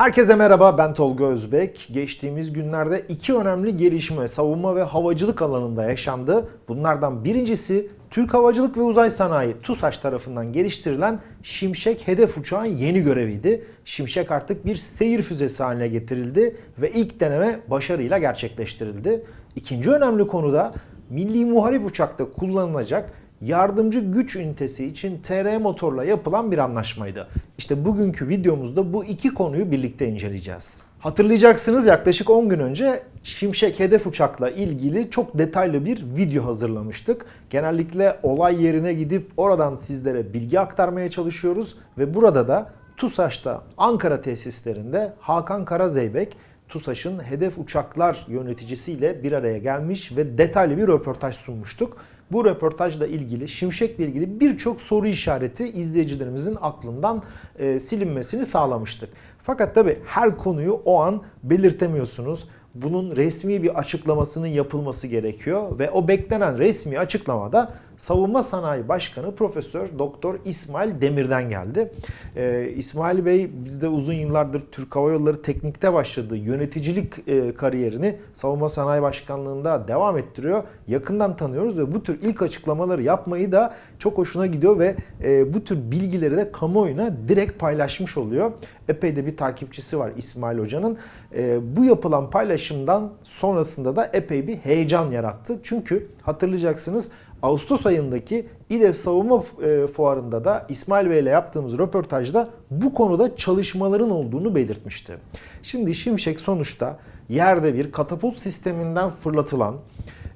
Herkese merhaba ben Tolga Özbek. Geçtiğimiz günlerde iki önemli gelişme savunma ve havacılık alanında yaşandı. Bunlardan birincisi Türk Havacılık ve Uzay Sanayi TUSAŞ tarafından geliştirilen Şimşek hedef uçağın yeni göreviydi. Şimşek artık bir seyir füzesi haline getirildi ve ilk deneme başarıyla gerçekleştirildi. İkinci önemli konu da Milli Muharip Uçak'ta kullanılacak yardımcı güç ünitesi için TR motorla yapılan bir anlaşmaydı. İşte bugünkü videomuzda bu iki konuyu birlikte inceleyeceğiz. Hatırlayacaksınız yaklaşık 10 gün önce Şimşek hedef uçakla ilgili çok detaylı bir video hazırlamıştık. Genellikle olay yerine gidip oradan sizlere bilgi aktarmaya çalışıyoruz ve burada da TUSAŞ'ta Ankara tesislerinde Hakan Karazeybek TUSAŞ'ın hedef uçaklar yöneticisiyle bir araya gelmiş ve detaylı bir röportaj sunmuştuk. Bu röportajla ilgili, Şimşek'le ilgili birçok soru işareti izleyicilerimizin aklından e, silinmesini sağlamıştık. Fakat tabi her konuyu o an belirtemiyorsunuz. Bunun resmi bir açıklamasının yapılması gerekiyor ve o beklenen resmi açıklamada Savunma Sanayi Başkanı Profesör Doktor İsmail Demir'den geldi. Ee, İsmail Bey bizde uzun yıllardır Türk Hava Yolları teknikte başladığı yöneticilik e, kariyerini Savunma Sanayi Başkanlığı'nda devam ettiriyor. Yakından tanıyoruz ve bu tür ilk açıklamaları yapmayı da çok hoşuna gidiyor ve e, bu tür bilgileri de kamuoyuna direkt paylaşmış oluyor. Epey de bir takipçisi var İsmail Hoca'nın. E, bu yapılan paylaşımdan sonrasında da epey bir heyecan yarattı. Çünkü hatırlayacaksınız Ağustos ayındaki İDEF Savunma e, Fuarı'nda da İsmail Bey ile yaptığımız röportajda bu konuda çalışmaların olduğunu belirtmişti. Şimdi Şimşek sonuçta yerde bir katapult sisteminden fırlatılan,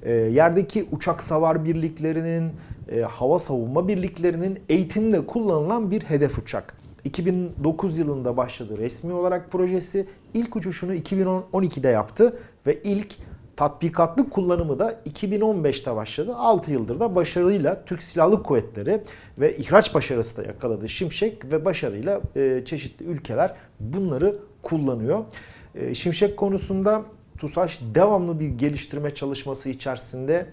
e, yerdeki uçak savar birliklerinin, e, hava savunma birliklerinin eğitiminde kullanılan bir hedef uçak. 2009 yılında başladı resmi olarak projesi. İlk uçuşunu 2012'de yaptı ve ilk tatbikatlı kullanımı da 2015'te başladı. 6 yıldır da başarıyla Türk Silahlı Kuvvetleri ve ihraç başarısı da yakaladı Şimşek ve başarıyla e, çeşitli ülkeler bunları kullanıyor. E, Şimşek konusunda TUSAŞ devamlı bir geliştirme çalışması içerisinde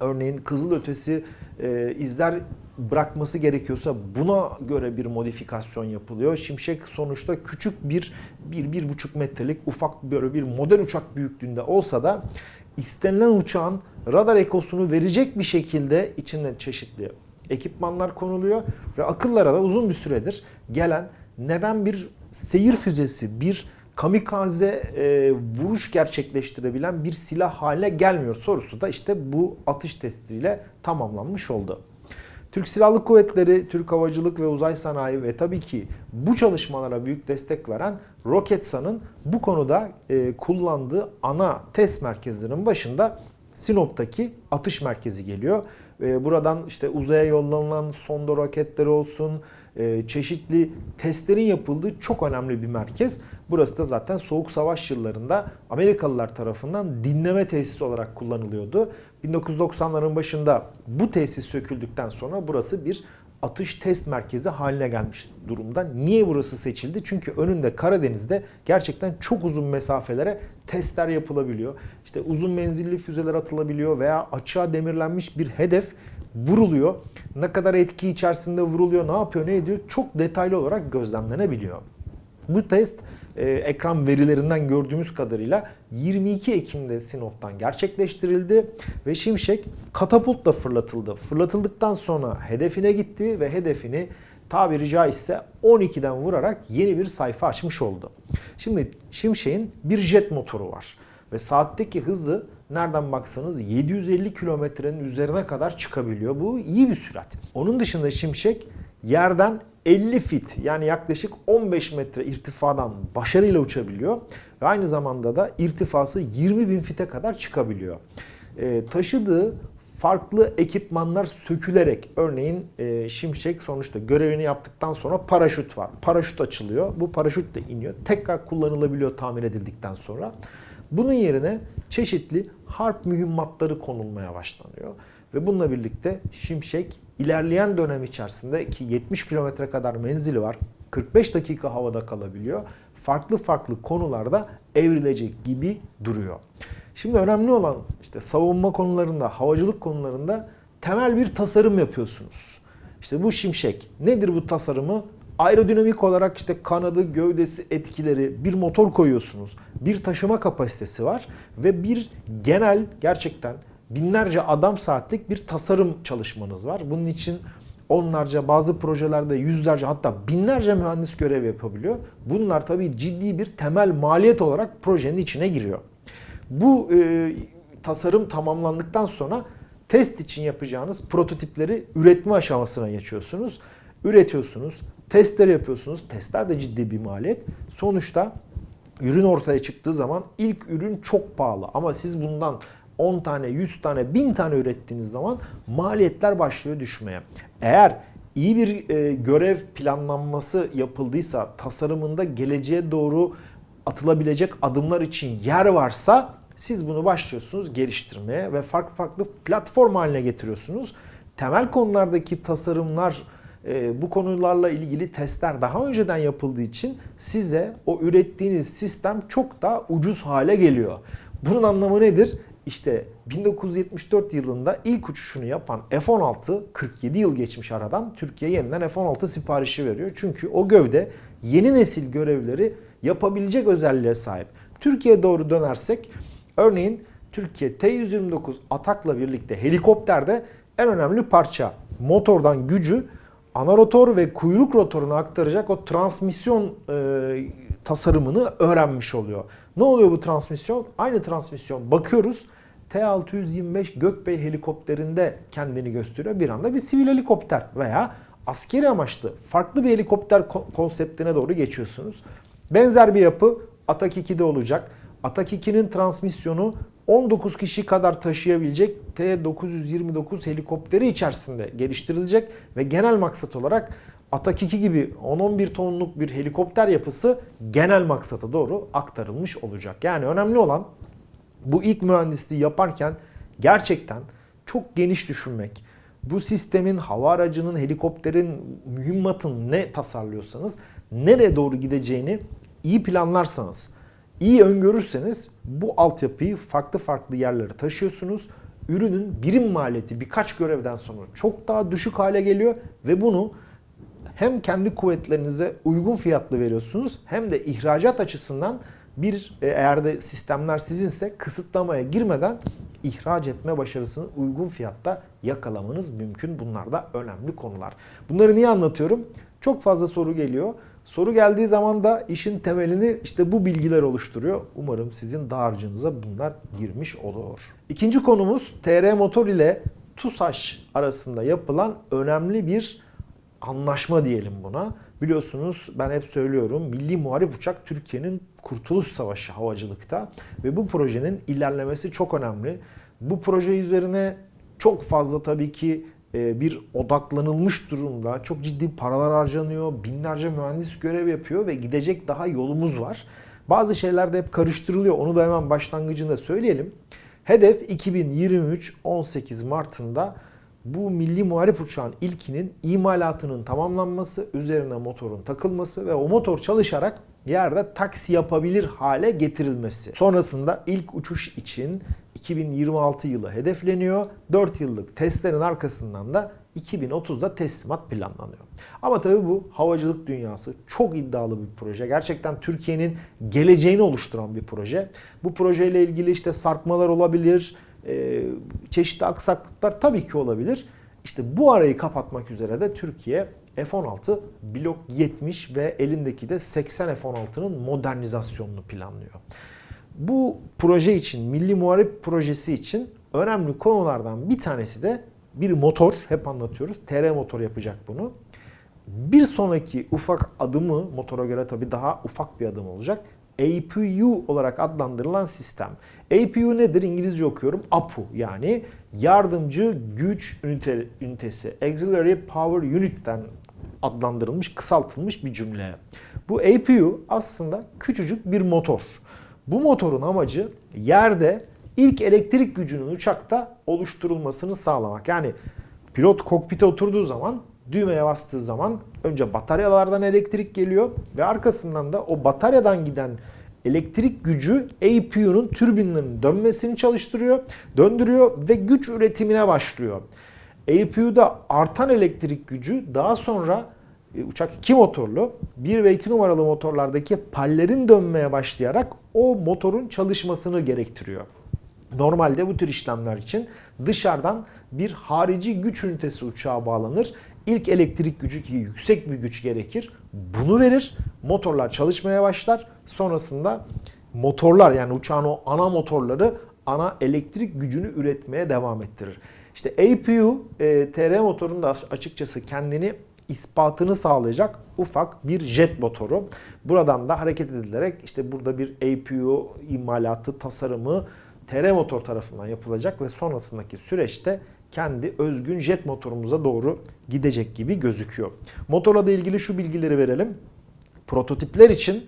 örneğin kızılötesi e, izler bırakması gerekiyorsa buna göre bir modifikasyon yapılıyor. Şimşek sonuçta küçük bir, bir, bir buçuk metrelik ufak böyle bir model uçak büyüklüğünde olsa da istenilen uçağın radar ekosunu verecek bir şekilde içinde çeşitli ekipmanlar konuluyor ve akıllara da uzun bir süredir gelen neden bir seyir füzesi, bir kamikaze e, vuruş gerçekleştirebilen bir silah haline gelmiyor sorusu da işte bu atış testiyle tamamlanmış oldu. Türk Silahlı Kuvvetleri, Türk Havacılık ve Uzay Sanayi ve tabii ki bu çalışmalara büyük destek veren Roketsan'ın bu konuda e, kullandığı ana test merkezlerinin başında Sinop'taki atış merkezi geliyor. E, buradan işte uzaya yollanan sonda roketleri olsun, e, çeşitli testlerin yapıldığı çok önemli bir merkez. Burası da zaten Soğuk Savaş yıllarında Amerikalılar tarafından dinleme tesisi olarak kullanılıyordu. 1990'ların başında bu tesis söküldükten sonra burası bir atış test merkezi haline gelmiş durumda. Niye burası seçildi? Çünkü önünde Karadeniz'de gerçekten çok uzun mesafelere testler yapılabiliyor. İşte uzun menzilli füzeler atılabiliyor veya açığa demirlenmiş bir hedef vuruluyor. Ne kadar etki içerisinde vuruluyor, ne yapıyor, ne ediyor çok detaylı olarak gözlemlenebiliyor. Bu test e, ekran verilerinden gördüğümüz kadarıyla 22 Ekim'de Sinop'tan gerçekleştirildi ve Şimşek katapultla fırlatıldı. Fırlatıldıktan sonra hedefine gitti ve hedefini tabiri caizse 12'den vurarak yeni bir sayfa açmış oldu. Şimdi Şimşek'in bir jet motoru var ve saatteki hızı nereden baksanız 750 kilometrenin üzerine kadar çıkabiliyor. Bu iyi bir sürat. Onun dışında Şimşek yerden 50 fit yani yaklaşık 15 metre irtifadan başarıyla uçabiliyor. Ve aynı zamanda da irtifası 20 bin fite kadar çıkabiliyor. E, taşıdığı farklı ekipmanlar sökülerek örneğin e, Şimşek sonuçta görevini yaptıktan sonra paraşüt var. Paraşüt açılıyor. Bu paraşüt de iniyor. Tekrar kullanılabiliyor tamir edildikten sonra. Bunun yerine çeşitli harp mühimmatları konulmaya başlanıyor. Ve bununla birlikte Şimşek ilerleyen dönem içerisinde ki 70 kilometre kadar menzili var. 45 dakika havada kalabiliyor. Farklı farklı konularda evrilecek gibi duruyor. Şimdi önemli olan işte savunma konularında, havacılık konularında temel bir tasarım yapıyorsunuz. İşte bu şimşek. Nedir bu tasarımı? Aerodinamik olarak işte kanadı, gövdesi, etkileri, bir motor koyuyorsunuz. Bir taşıma kapasitesi var ve bir genel gerçekten binlerce adam saatlik bir tasarım çalışmanız var. Bunun için onlarca bazı projelerde yüzlerce hatta binlerce mühendis görev yapabiliyor. Bunlar tabii ciddi bir temel maliyet olarak projenin içine giriyor. Bu e, tasarım tamamlandıktan sonra test için yapacağınız prototipleri üretme aşamasına geçiyorsunuz. Üretiyorsunuz, testleri yapıyorsunuz. Testler de ciddi bir maliyet. Sonuçta ürün ortaya çıktığı zaman ilk ürün çok pahalı ama siz bundan 10 tane, 100 tane, 1000 tane ürettiğiniz zaman maliyetler başlıyor düşmeye. Eğer iyi bir e, görev planlanması yapıldıysa, tasarımında geleceğe doğru atılabilecek adımlar için yer varsa siz bunu başlıyorsunuz geliştirmeye ve farklı farklı platform haline getiriyorsunuz. Temel konulardaki tasarımlar, e, bu konularla ilgili testler daha önceden yapıldığı için size o ürettiğiniz sistem çok daha ucuz hale geliyor. Bunun anlamı nedir? İşte 1974 yılında ilk uçuşunu yapan F-16 47 yıl geçmiş aradan Türkiye yeniden F-16 siparişi veriyor. Çünkü o gövde yeni nesil görevleri yapabilecek özelliğe sahip. Türkiye'ye doğru dönersek örneğin Türkiye T-129 Atak'la birlikte helikopterde en önemli parça motordan gücü ana rotor ve kuyruk rotoruna aktaracak o transmisyon e, tasarımını öğrenmiş oluyor. Ne oluyor bu transmisyon? Aynı transmisyon bakıyoruz. T-625 Gökbey helikopterinde kendini gösteriyor. Bir anda bir sivil helikopter veya askeri amaçlı farklı bir helikopter konseptine doğru geçiyorsunuz. Benzer bir yapı Atak 2'de olacak. Atak 2'nin transmisyonu 19 kişi kadar taşıyabilecek T-929 helikopteri içerisinde geliştirilecek ve genel maksat olarak Atak 2 gibi 10-11 tonluk bir helikopter yapısı genel maksata doğru aktarılmış olacak. Yani önemli olan bu ilk mühendisliği yaparken gerçekten çok geniş düşünmek. Bu sistemin, hava aracının, helikopterin, mühimmatın ne tasarlıyorsanız nereye doğru gideceğini iyi planlarsanız, iyi öngörürseniz bu altyapıyı farklı farklı yerlere taşıyorsunuz. Ürünün birim maliyeti birkaç görevden sonra çok daha düşük hale geliyor ve bunu hem kendi kuvvetlerinize uygun fiyatlı veriyorsunuz hem de ihracat açısından bir e, eğer de sistemler sizinse kısıtlamaya girmeden ihraç etme başarısını uygun fiyatta yakalamanız mümkün. Bunlar da önemli konular. Bunları niye anlatıyorum? Çok fazla soru geliyor. Soru geldiği zaman da işin temelini işte bu bilgiler oluşturuyor. Umarım sizin dağarcığınıza bunlar girmiş olur. İkinci konumuz TR Motor ile TUSAŞ arasında yapılan önemli bir anlaşma diyelim buna. Biliyorsunuz ben hep söylüyorum Milli Muharip Uçak Türkiye'nin Kurtuluş Savaşı havacılıkta ve bu projenin ilerlemesi çok önemli. Bu proje üzerine çok fazla tabii ki e, bir odaklanılmış durumda. Çok ciddi paralar harcanıyor. Binlerce mühendis görev yapıyor ve gidecek daha yolumuz var. Bazı şeyler de hep karıştırılıyor. Onu da hemen başlangıcında söyleyelim. Hedef 2023 18 Mart'ında bu milli muharip uçağın ilkinin imalatının tamamlanması, üzerine motorun takılması ve o motor çalışarak yerde taksi yapabilir hale getirilmesi. Sonrasında ilk uçuş için 2026 yılı hedefleniyor. 4 yıllık testlerin arkasından da 2030'da teslimat planlanıyor. Ama tabii bu havacılık dünyası çok iddialı bir proje. Gerçekten Türkiye'nin geleceğini oluşturan bir proje. Bu projeyle ilgili işte sarkmalar olabilir, e, çeşitli aksaklıklar tabii ki olabilir. İşte bu arayı kapatmak üzere de Türkiye F-16 Blok 70 ve elindeki de 80 F-16'nın modernizasyonunu planlıyor. Bu proje için, Milli Muharip Projesi için önemli konulardan bir tanesi de bir motor. Hep anlatıyoruz. TR motor yapacak bunu. Bir sonraki ufak adımı motora göre tabii daha ufak bir adım olacak. APU olarak adlandırılan sistem. APU nedir? İngilizce okuyorum. APU yani yardımcı güç ünite, ünitesi. Auxiliary Power Unit'ten adlandırılmış, kısaltılmış bir cümle. Bu APU aslında küçücük bir motor. Bu motorun amacı yerde ilk elektrik gücünün uçakta oluşturulmasını sağlamak. Yani pilot kokpite oturduğu zaman düğmeye bastığı zaman önce bataryalardan elektrik geliyor ve arkasından da o bataryadan giden elektrik gücü APU'nun türbinlerinin dönmesini çalıştırıyor, döndürüyor ve güç üretimine başlıyor. APU'da artan elektrik gücü daha sonra e, uçak iki motorlu. 1 ve 2 numaralı motorlardaki pallerin dönmeye başlayarak o motorun çalışmasını gerektiriyor. Normalde bu tür işlemler için dışarıdan bir harici güç ünitesi uçağa bağlanır. İlk elektrik gücü ki yüksek bir güç gerekir. Bunu verir. Motorlar çalışmaya başlar. Sonrasında motorlar yani uçağın o ana motorları ana elektrik gücünü üretmeye devam ettirir. İşte APU e, TR motorun da açıkçası kendini ispatını sağlayacak ufak bir jet motoru. Buradan da hareket edilerek işte burada bir APU imalatı, tasarımı TR motor tarafından yapılacak ve sonrasındaki süreçte kendi özgün jet motorumuza doğru gidecek gibi gözüküyor. Motorla da ilgili şu bilgileri verelim. Prototipler için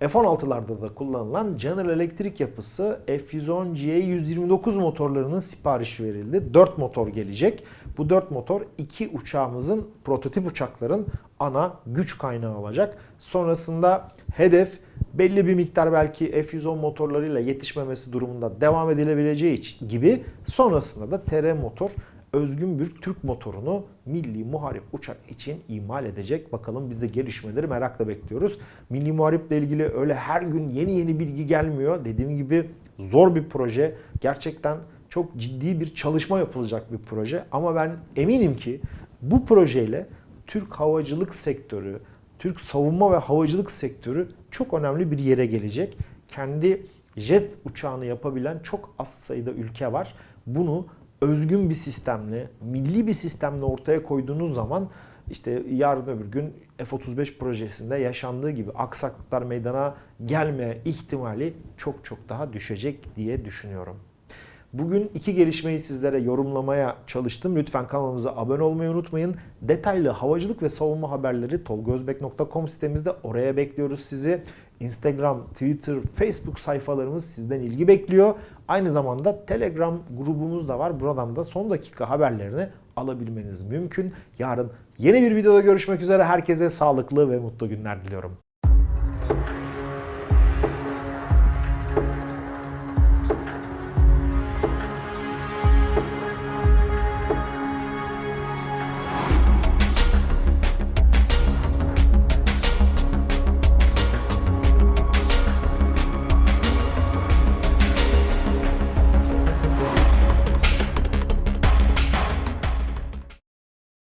F-16'larda da kullanılan General Electric yapısı F-110G129 motorlarının siparişi verildi. 4 motor gelecek. Bu 4 motor iki uçağımızın prototip uçakların ana güç kaynağı olacak. Sonrasında hedef belli bir miktar belki F-110 motorlarıyla yetişmemesi durumunda devam edilebileceği gibi sonrasında da TR motor özgün bir Türk motorunu milli muharip uçak için imal edecek. Bakalım biz de gelişmeleri merakla bekliyoruz. Milli muhariple ilgili öyle her gün yeni yeni bilgi gelmiyor. Dediğim gibi zor bir proje. Gerçekten çok ciddi bir çalışma yapılacak bir proje. Ama ben eminim ki bu projeyle Türk havacılık sektörü, Türk savunma ve havacılık sektörü çok önemli bir yere gelecek. Kendi jet uçağını yapabilen çok az sayıda ülke var. Bunu özgün bir sistemle, milli bir sistemle ortaya koyduğunuz zaman işte yarın öbür gün F-35 projesinde yaşandığı gibi aksaklıklar meydana gelme ihtimali çok çok daha düşecek diye düşünüyorum. Bugün iki gelişmeyi sizlere yorumlamaya çalıştım. Lütfen kanalımıza abone olmayı unutmayın. Detaylı havacılık ve savunma haberleri tolgozbek.com sitemizde oraya bekliyoruz sizi. Instagram, Twitter, Facebook sayfalarımız sizden ilgi bekliyor. Aynı zamanda Telegram grubumuz da var. Buradan da son dakika haberlerini alabilmeniz mümkün. Yarın yeni bir videoda görüşmek üzere. Herkese sağlıklı ve mutlu günler diliyorum.